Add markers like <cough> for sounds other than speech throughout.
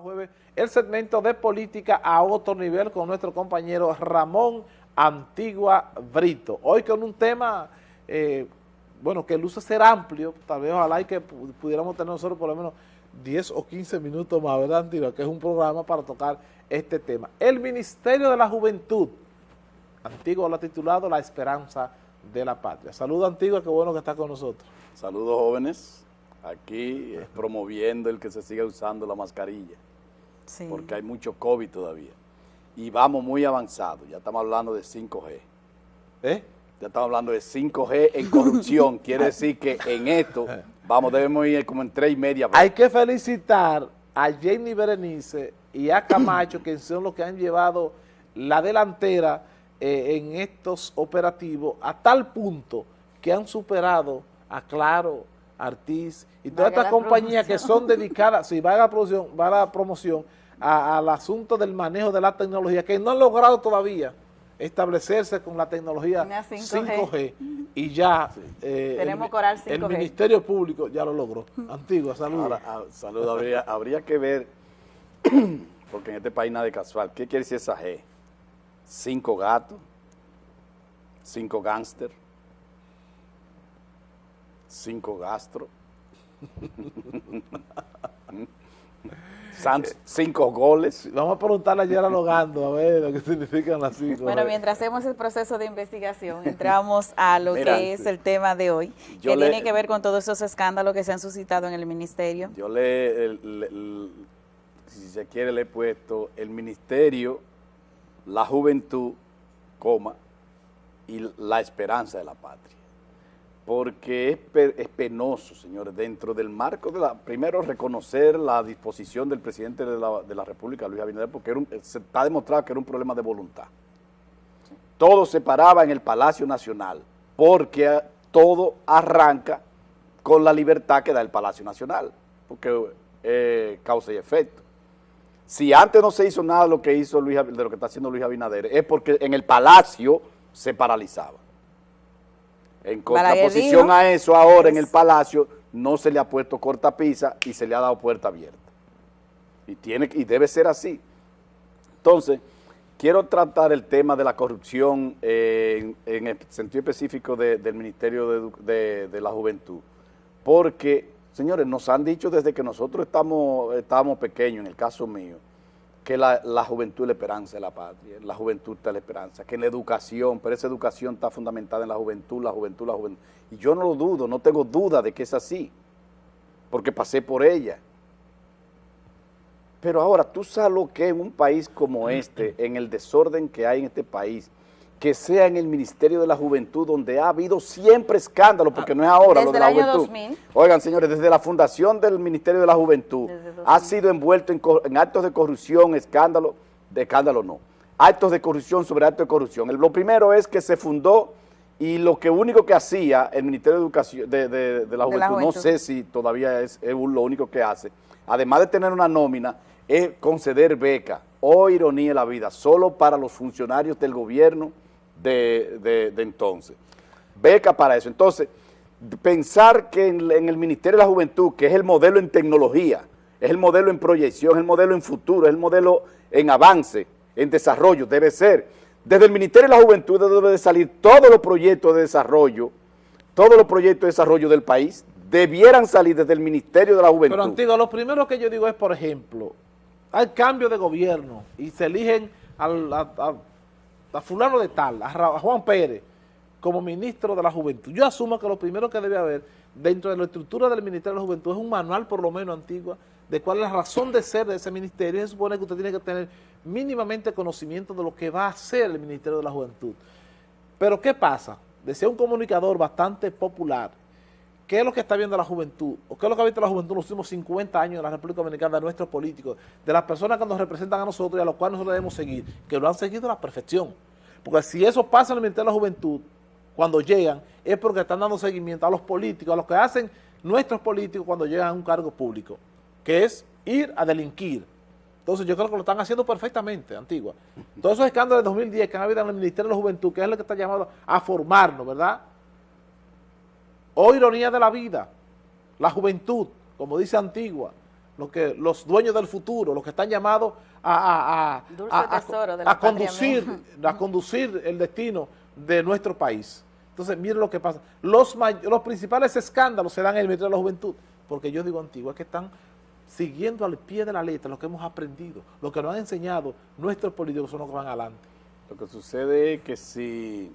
jueves el segmento de política a otro nivel con nuestro compañero Ramón Antigua Brito. Hoy con un tema, eh, bueno, que luce ser amplio, tal vez ojalá y que pudiéramos tener nosotros por lo menos 10 o 15 minutos más, ¿verdad, Antigua? Que es un programa para tocar este tema. El Ministerio de la Juventud, Antigua lo ha titulado La Esperanza de la Patria. Saludos, Antigua, qué bueno que está con nosotros. Saludos, jóvenes. Aquí es promoviendo el que se siga usando la mascarilla, porque hay mucho COVID todavía. Y vamos muy avanzados, ya estamos hablando de 5G. ¿Eh? Ya estamos hablando de 5G en corrupción, <laughs> quiere decir que en esto, vamos, debemos ir como en tres y media. Hay que felicitar a Jenny Berenice y a Camacho, que son los que han llevado la delantera eh, en estos operativos a tal punto que han superado a Claro, Artis y todas estas compañías que son dedicadas, si va a la producción, va a la promoción, al asunto del manejo de la tecnología, que no han logrado todavía establecerse con la tecnología 5G, y <laughs> ya eh, el, Ministerio Público ya lo logró. <laughs> Antigua, saludos. Ah, saludos, habría, habría que ver, <coughs> porque en este país nada de casual, ¿qué quiere decir esa G? ¿Cinco gatos? ¿Cinco gángster? Cinco gastro, cinco goles. Vamos a preguntarle ayer a Logando a ver lo que significan las cinco. Bueno, mientras hacemos el proceso de investigación, entramos a lo que es el tema de hoy, que tiene que ver con todos esos escándalos que se han suscitado en el ministerio. Yo le, si se quiere, le he puesto el ministerio, la juventud, coma, y la esperanza de la patria porque es, penoso, señores, dentro del marco de la, primero reconocer la disposición del presidente de la, República, Luis Abinader, porque se está demostrado que era un problema de voluntad. Todo se paraba en el Palacio Nacional, porque todo arranca con la libertad que da el Palacio Nacional, porque eh, causa y efecto. Si antes no se hizo nada de lo que hizo Luis, de lo que está haciendo Luis Abinader, es porque en el Palacio se paralizaba. En contraposición a eso, ahora en el Palacio no se le ha puesto cortapisa y se le ha dado puerta abierta. Y, tiene, y debe ser así. Entonces, quiero tratar el tema de la corrupción en, el sentido específico del Ministerio de, de, la Juventud. Porque, señores, nos han dicho desde que nosotros estamos, estábamos pequeños, en el caso mío, que la, juventud es la esperanza de la patria, la juventud está la esperanza, que en la educación, pero esa educación está fundamentada en la juventud, la juventud, la juventud. Y yo no lo dudo, no tengo duda de que es así, porque pasé por ella. Pero ahora, tú sabes lo que en un país como este, en el desorden que hay en este país, que sea en el Ministerio de la Juventud, donde ha habido siempre escándalo, porque no es ahora lo de la juventud. Oigan, señores, desde la fundación del Ministerio de la Juventud ha sido envuelto en, actos de corrupción, escándalo, de escándalo no, actos de corrupción sobre actos de corrupción. lo primero es que se fundó y lo que único que hacía el Ministerio de Educación de, la, juventud, no sé si todavía es, es lo único que hace, además de tener una nómina, es conceder beca, o oh, ironía de la vida, solo para los funcionarios del gobierno, de, entonces. Beca para eso. Entonces, pensar que en, el Ministerio de la Juventud, que es el modelo en tecnología, es el modelo en proyección, es el modelo en futuro, es el modelo en avance, en desarrollo, debe ser. Desde el Ministerio de la Juventud debe de salir todos los proyectos de desarrollo, todos los proyectos de desarrollo del país, debieran salir desde el Ministerio de la Juventud. Pero, Antiguo, lo primero que yo digo es, por ejemplo, hay cambio de gobierno y se eligen al, a fulano de tal, a Juan Pérez, como ministro de la Juventud. Yo asumo que lo primero que debe haber dentro de la estructura del Ministerio de la Juventud es un manual por lo menos antigua de cuál es la razón de ser de ese ministerio. Se supone que usted tiene que tener mínimamente conocimiento de lo que va a hacer el Ministerio de la Juventud. Pero ¿qué pasa? Decía un comunicador bastante popular, ¿Qué es lo que está viendo la juventud? ¿O qué es lo que ha visto la juventud en los últimos 50 años en la República Dominicana de nuestros políticos, de las personas que nos representan a nosotros y a los cuales nosotros debemos seguir, que lo han seguido a la perfección? Porque si eso pasa en el Ministerio de la Juventud, cuando llegan, es porque están dando seguimiento a los políticos, a lo que hacen nuestros políticos cuando llegan a un cargo público, que es ir a delinquir. Entonces yo creo que lo están haciendo perfectamente, Antigua. Todos esos escándalos de 2010 que han habido en el Ministerio de la Juventud, que es lo que está llamado a formarnos, ¿verdad?, o ironía de la vida, la juventud, como dice Antigua, lo que, los dueños del futuro, los que están llamados a, a, conducir, a conducir el destino de nuestro país. Entonces, miren lo que pasa. Los, los principales escándalos se dan en el Ministerio de la Juventud, porque yo digo antiguo, es que están siguiendo al pie de la letra lo que hemos aprendido, lo que nos han enseñado nuestros políticos son los que van adelante. Lo que sucede es que si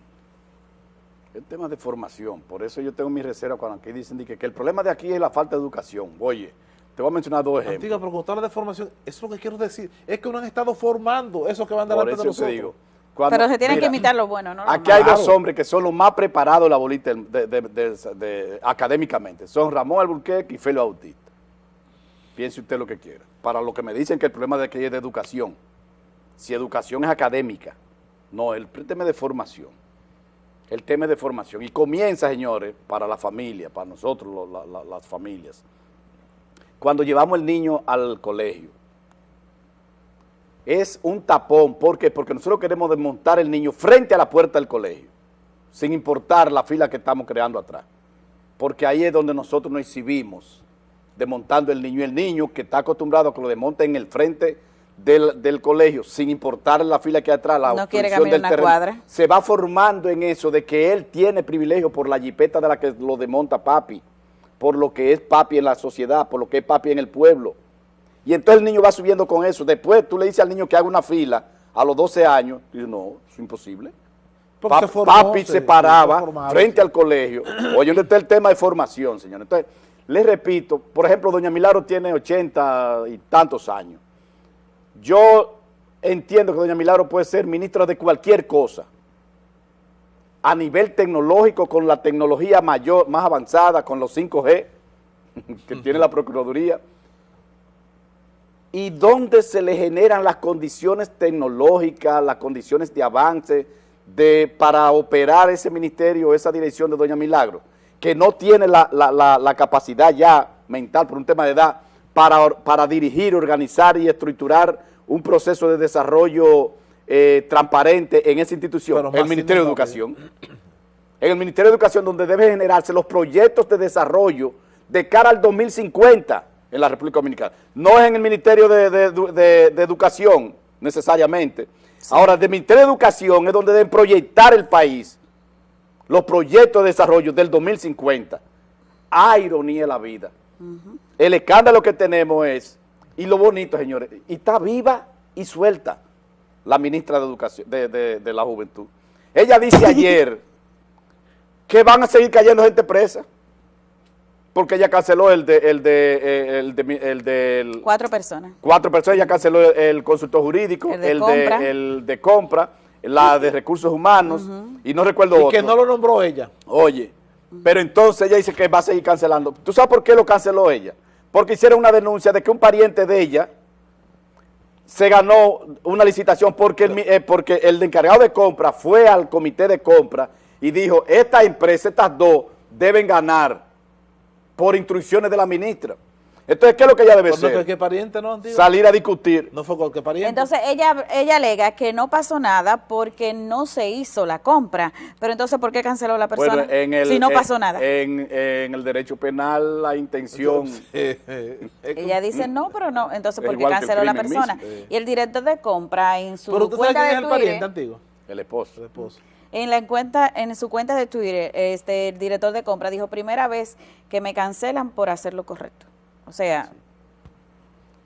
el tema de formación, por eso yo tengo mi reserva cuando aquí dicen que, el problema de aquí es la falta de educación. Oye, te voy a mencionar dos ejemplos. Antigua, pero cuando hablas de formación, eso es lo que quiero decir, es que no han estado formando esos que van delante de nosotros. Digo, pero se tienen que imitar lo bueno, ¿no? aquí hay dos hombres que son los más preparados la bolita de, académicamente. Son Ramón Alburquerque y Felo Bautista. Piense usted lo que quiera. Para lo que me dicen que el problema de aquí es de educación. Si educación es académica, no, el tema de formación. El tema de formación. Y comienza, señores, para la familia, para nosotros, las familias. Cuando llevamos el niño al colegio, es un tapón. ¿Por qué? Porque nosotros queremos desmontar el niño frente a la puerta del colegio, sin importar la fila que estamos creando atrás. Porque ahí es donde nosotros nos exhibimos, desmontando el niño. El niño que está acostumbrado a que lo desmonten en el frente del, colegio, sin importar la fila que hay atrás, la no quiere del una cuadra. se va formando en eso de que él tiene privilegio por la jipeta de la que lo desmonta papi, por lo que es papi en la sociedad, por lo que es papi en el pueblo y entonces el niño va subiendo con eso. Después tú le dices al niño que haga una fila a los 12 años. Y dice, no, es imposible. papi se, paraba frente al colegio. Oye, ¿dónde está el tema de formación, señor? Entonces, les repito, por ejemplo, doña Milagro tiene 80 y tantos años. Yo entiendo que doña Milagro puede ser ministra de cualquier cosa. A nivel tecnológico, con la tecnología mayor, más avanzada, con los 5G <laughs> que tiene la Procuraduría, y dónde se le generan las condiciones tecnológicas, las condiciones de avance de, para operar ese ministerio, esa dirección de Doña Milagro, que no tiene la, capacidad ya mental por un tema de edad para, para, dirigir, organizar y estructurar un proceso de desarrollo eh, transparente en esa institución, el Ministerio de Educación. En el Ministerio de Educación donde deben generarse los proyectos de desarrollo de cara al 2050 en la República Dominicana. No es en el Ministerio de, Educación necesariamente. Ahora, del Ministerio de Educación es donde deben proyectar el país, los proyectos de desarrollo del 2050. Ah, ironía de la vida. El escándalo que tenemos es, y lo bonito, señores, y está viva y suelta la ministra de Educación, de la Juventud. Ella dice <laughs> ayer que van a seguir cayendo gente presa porque ella canceló el de, el de, eh, el de, el de cuatro personas. Cuatro personas, ella canceló el, consultor jurídico, el de, compra. el de compra, la de recursos humanos, y no recuerdo y otro. que no lo nombró ella. Oye, pero entonces ella dice que va a seguir cancelando. ¿Tú sabes por qué lo canceló ella? Porque hicieron una denuncia de que un pariente de ella se ganó una licitación porque el, eh, porque el encargado de compra fue al comité de compra y dijo, esta empresa, estas dos, deben ganar por instrucciones de la ministra. Entonces, ¿qué es lo que ella debe no? Salir a discutir. No fue cualquier pariente. Entonces, ella, ella alega que no pasó nada porque no se hizo la compra. Pero entonces, ¿por qué canceló la persona si no pasó nada? En, el derecho penal, la intención... <laughs> ella dice no, pero no. Entonces, ¿por qué canceló la persona? Y el director de compra en su ¿Pero usted cuenta sabe quién es el pariente antiguo? El esposo. El esposo. En, la cuenta, en su cuenta de Twitter, este, el director de compra dijo, primera vez que me cancelan por hacer lo correcto. O sea,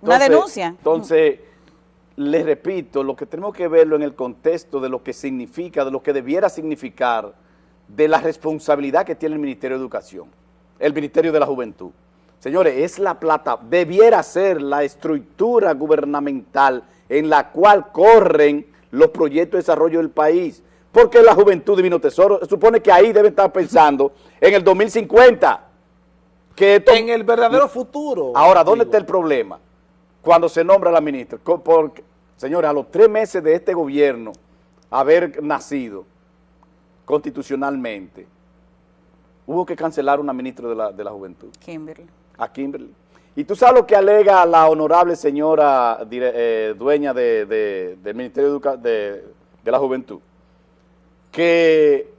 una denuncia. Entonces, les repito, lo que tenemos que verlo en el contexto de lo que significa, de lo que debiera significar, de la responsabilidad que tiene el Ministerio de Educación, el Ministerio de la Juventud. Señores, es la plata, debiera ser la estructura gubernamental en la cual corren los proyectos de desarrollo del país porque la juventud divino tesoro supone que ahí debe estar pensando en el 2050. Que en el verdadero futuro. Ahora, ¿dónde está el problema? Cuando se nombra la ministra. Porque, señores, a los tres meses de este gobierno haber nacido constitucionalmente, hubo que cancelar una ministra de la, juventud. Kimberly. A Kimberly. Y tú sabes lo que alega la honorable señora eh, dueña del Ministerio de la Juventud que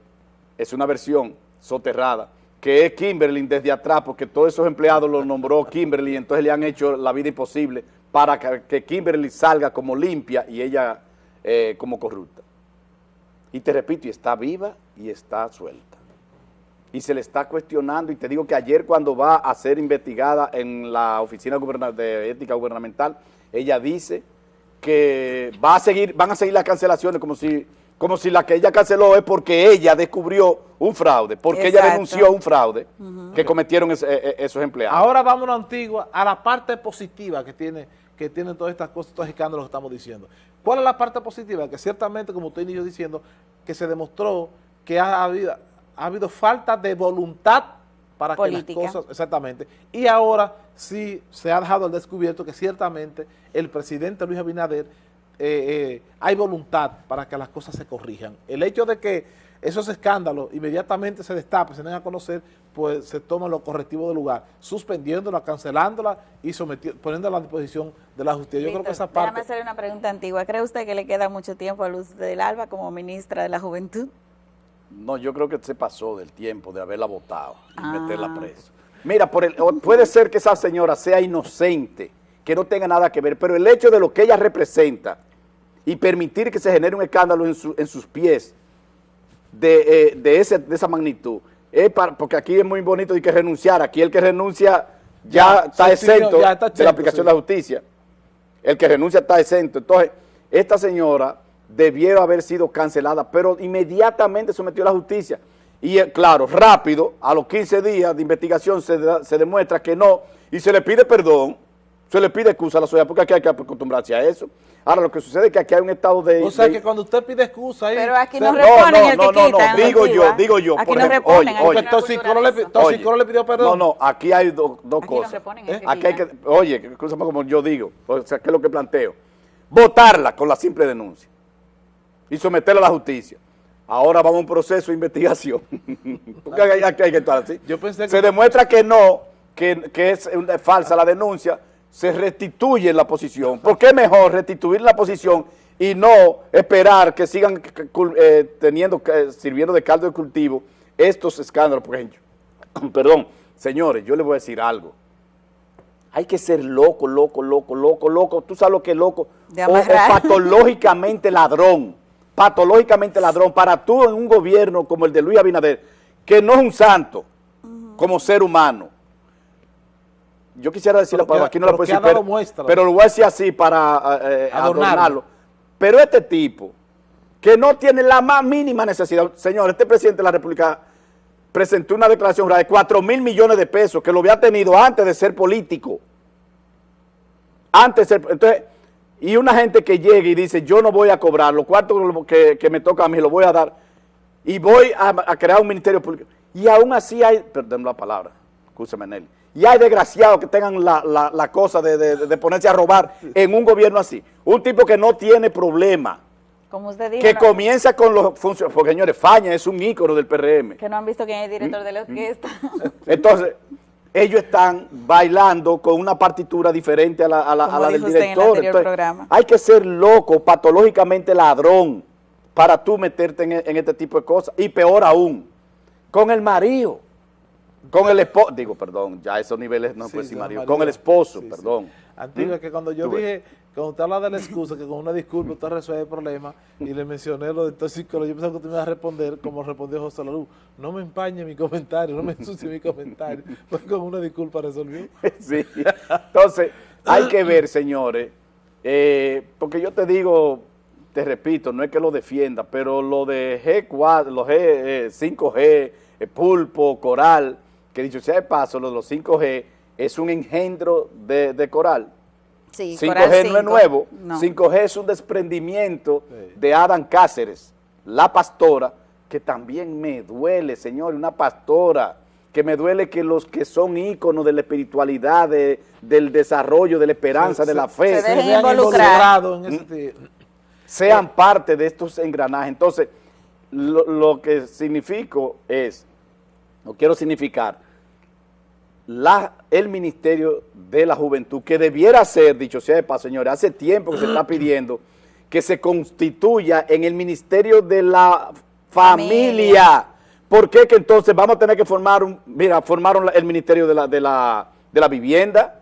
es una versión soterrada, que es Kimberly desde atrás, porque todos esos empleados los nombró Kimberly, entonces le han hecho la vida imposible para que, Kimberly salga como limpia y ella eh, como corrupta. Y te repito, y está viva y está suelta. Y se le está cuestionando, y te digo que ayer cuando va a ser investigada en la Oficina de Ética Gubernamental, ella dice que va a seguir, van a seguir las cancelaciones como si, como si la que ella canceló es porque ella descubrió un fraude, porque ella denunció un fraude que cometieron es- eh, eh, esos empleados. Ahora vámonos Antigua a la parte positiva que tiene que tienen todas estas cosas, estos escándalos que estamos diciendo. ¿Cuál es la parte positiva? Que ciertamente, como usted inició diciendo, que se demostró que ha habido, ha habido falta de voluntad para Política. que las cosas, exactamente, y ahora sí se ha dejado al descubierto que ciertamente el presidente Luis Abinader eh, eh, hay voluntad para que las cosas se corrijan. El hecho de que esos escándalos inmediatamente se destapen, se den a conocer, pues se toman los correctivos del lugar, suspendiéndola, cancelándola y poniéndola a disposición de la justicia. Yo creo que esa Déjame parte... hacerle una pregunta antigua. ¿Cree usted que le queda mucho tiempo a Luz del Alba como ministra de la Juventud? No, yo creo que se pasó del tiempo de haberla votado y Ah. meterla presa. Mira, por el, o puede ser que esa señora sea inocente, que no tenga nada que ver, pero el hecho de lo que ella representa y permitir que se genere un escándalo en, su- en sus pies de, eh, de, ese, de esa magnitud, es para- porque aquí es muy bonito de que renunciar, aquí el que renuncia ya, Ya, está exento ya está de la aplicación sí. de la justicia. El que renuncia está exento. Entonces, esta señora debiera haber sido cancelada, pero inmediatamente sometió a la justicia. Y eh, claro, rápido, a los 15 días de investigación se, da- se demuestra que no, y se le pide perdón, se le pide excusa a la sociedad, porque aquí hay que acostumbrarse a eso. Ahora, lo que sucede es que aquí hay un estado de... O sea de- que cuando usted pide excusa ahí... Pero aquí se- no No, reponen no, el no, que no, no, quitan. digo yo, digo yo, Aquí por no ejemplo, reponen. oye, oye. no hay Toxicolo cultura le. Toxicolo le pidió perdón. No, no, aquí hay do- dos Aquí no cosas. reponen que Aquí hay que, oye, escúchame como yo digo, o sea, ¿qué es lo que planteo? Votarla con la simple denuncia y someterla a la justicia. Ahora vamos a un proceso de investigación. <laughs> Porque hay, aquí hay que estar así. Yo pensé que- Se demuestra que no, que, que es una- falsa la denuncia, se restituye la posición. ¿Por qué mejor restituir la posición y no esperar que sigan eh, teniendo, eh, sirviendo de caldo de cultivo estos escándalos? Por ejemplo, <clears throat> perdón, señores, yo les voy a decir algo. Hay que ser loco, loco, loco, loco, loco. Tú sabes lo que es loco. O, patológicamente ladrón. Patológicamente ladrón. Para tú en un gobierno como el de Luis Abinader, que no es un santo como ser humano. Yo quisiera decir la Pero palabra, que- aquí no la puedo decir, pero, muestra. pero lo voy a decir así para eh, Adornarlo. adornarlo. Pero este tipo, que no tiene la más mínima necesidad, señor, este presidente de la República presentó una declaración de 4 mil millones de pesos que lo había tenido antes de ser político. Antes de ser, entonces, y una gente que llegue y dice, yo no voy a cobrar, los cuartos que, que me toca a mí los voy a dar, y voy a, a crear un ministerio público. Y aún así hay, perdón la palabra, escúchame Nelly, y hay desgraciados que tengan la, la- la cosa de, de- de ponerse a robar en un gobierno así. Un tipo que no tiene problema, Como usted dijo, que no, comienza con los funcionarios, porque señores, Faña es un ícono del PRM. que no han visto quién es el director de la orquesta. <laughs> Entonces, ellos están bailando con una partitura diferente a la, a la- Como a la del director. programa. Hay que ser loco, patológicamente ladrón, para tú meterte en, en este tipo de cosas. Y peor aún, con el marido, con el esposo, digo, perdón, ya esos niveles no Sí, sí, marido, con el esposo, Sí, sí. perdón. Antigua, ¿Mm? que cuando yo dije, cuando usted habla de la excusa, que con una disculpa usted resuelve el problema, y le mencioné lo de toxicólogo, yo pensaba que usted me iba a responder como respondió José Lalu. No me empañe mi comentario, no me ensucie mi comentario. <laughs> Pues con una disculpa resolvió. <laughs> Sí. Entonces, hay que ver, <laughs> señores, eh, porque yo te digo, te repito, no es que lo defienda, pero lo de G4, los G, eh, 5G, eh, pulpo, coral, que dicho sea de paso, lo de los 5G es un engendro de, de coral. Sí, 5G Coral no es 5. nuevo, No. 5G es un desprendimiento Sí. de Adam Cáceres, la pastora, que también me duele, señor, una pastora, que me duele que los que son íconos de la espiritualidad, de- del desarrollo, de la esperanza, Se- de la se- fe, se se involucrar. involucrados en Mm. ese ti- sean parte de estos engranajes. Entonces, lo, lo que significo es, o quiero significar, la, el Ministerio de la Juventud, que debiera ser, dicho sea de paso, señores, hace tiempo que se está pidiendo que se constituya en el Ministerio de la Familia, Familia. ¿por qué que entonces vamos a tener que formar un, mira, formaron el Ministerio de la, de la, de la Vivienda?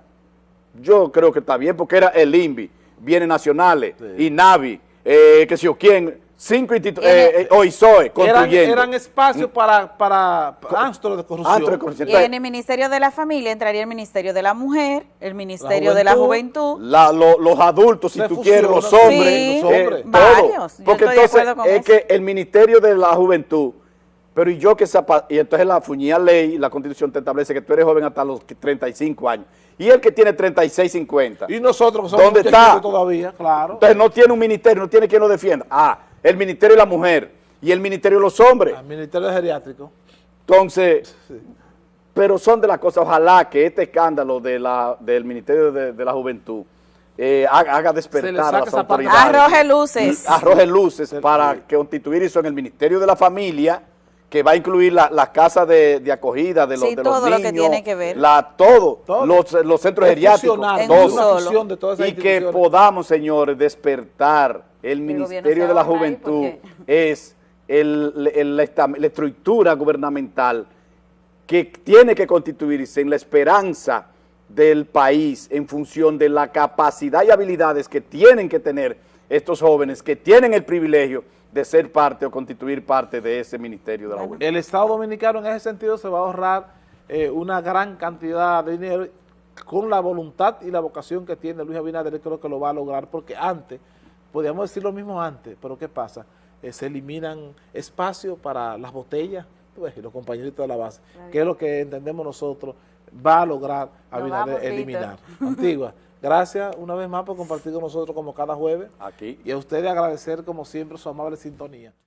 Yo creo que está bien, porque era el INVI, Bienes Nacionales, INAVI, eh, que sé yo quién, cinco instituciones, Tiene- eh, OISOE, Eran, construyendo. eran espacios para, para antros de corrupción. Antro de corrupción. Y en el Ministerio de la Familia entraría el Ministerio de la Mujer, el Ministerio de la Juventud. Juventud. La- lo- los adultos, si tú quieres, los sí, hombres, los eh, hombres. todo. Varios, yo Porque entonces es eso. que el Ministerio de la Juventud, pero y yo que sepa, y entonces la fuñía ley, la constitución te establece que tú eres joven hasta los 35 años, y el que tiene 36, 50, Y nosotros que somos ¿Dónde está? todavía, claro. entonces no tiene un ministerio, no tiene quien lo defienda. Ah, el Ministerio de la Mujer y el Ministerio de los Hombres. Al Ministerio Geriátrico. Entonces, pero son de las cosas, ojalá que este escándalo de la, del Ministerio de, de la Juventud eh, haga, despertar a las autoridades. Arroje luces. Arroje luces para que constituir eso en el Ministerio de la Familia, que va a incluir la- las casas de, de acogida de los, Sí, de los todo lo niños. que tiene que ver. La, todo, Todo. Los, los centros geriátricos, todo. de todas esas Y que podamos, señores, despertar el Ministerio de la ahí Juventud es el- el- la, esta- la estructura gubernamental que tiene que constituirse en la esperanza del país en función de la capacidad y habilidades que tienen que tener estos jóvenes que tienen el privilegio de ser parte o constituir parte de ese Ministerio de la Juventud. El Estado Dominicano en ese sentido se va a ahorrar eh, una gran cantidad de dinero con la voluntad y la vocación que tiene Luis Abinader, creo que lo va a lograr, porque antes, podíamos decir lo mismo antes, pero ¿qué pasa? Eh, se eliminan espacios para las botellas, ves, y los compañeritos de la base, que es lo que entendemos nosotros, va a lograr Abinader eliminar. Antigua, <laughs> gracias una vez más por compartir con nosotros como cada jueves, Aquí. y a ustedes agradecer como siempre su amable sintonía.